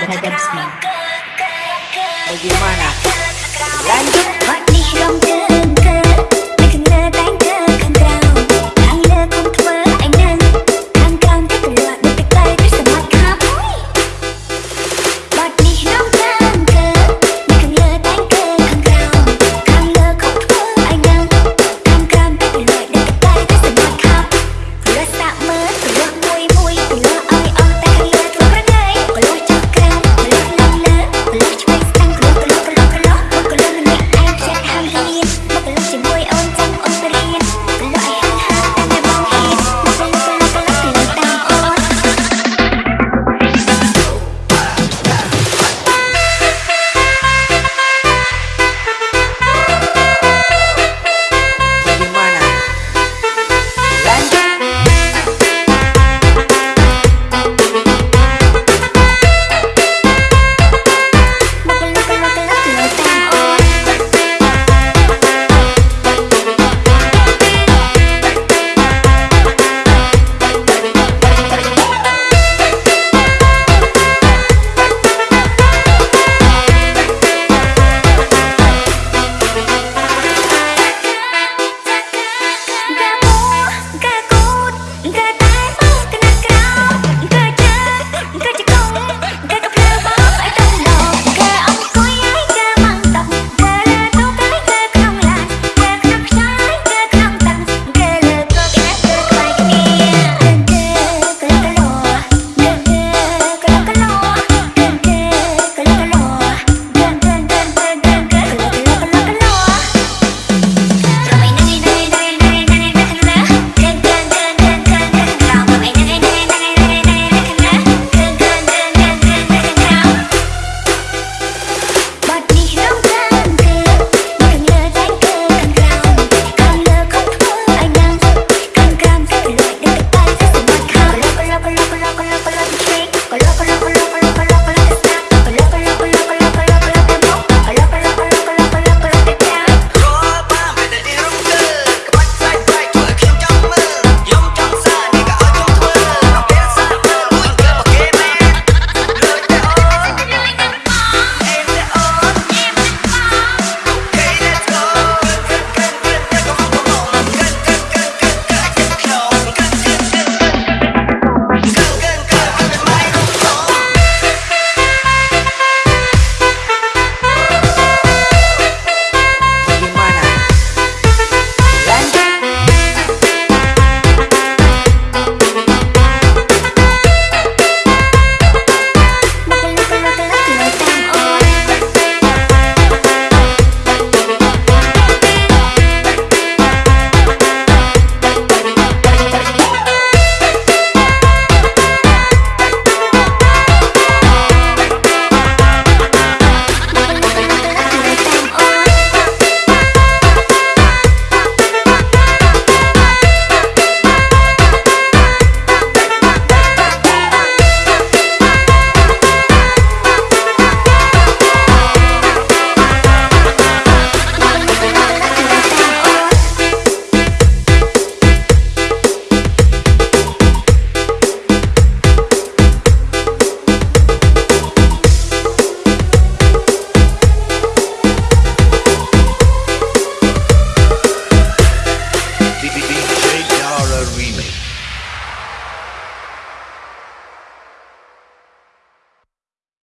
terhadap semua. Bagaimana? Lanjut. That